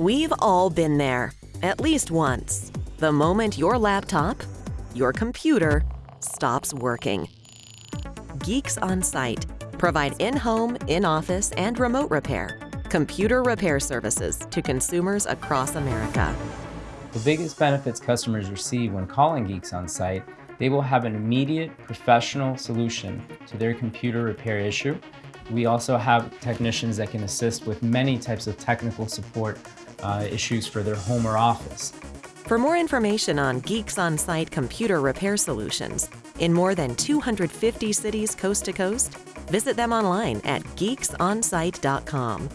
We've all been there, at least once. The moment your laptop, your computer, stops working. Geeks on Site provide in-home, in-office, and remote repair, computer repair services to consumers across America. The biggest benefits customers receive when calling Geeks on Site, they will have an immediate professional solution to their computer repair issue. We also have technicians that can assist with many types of technical support uh, issues for their home or office. For more information on Geeks on Site computer repair solutions in more than 250 cities coast to coast, visit them online at geeksonsite.com.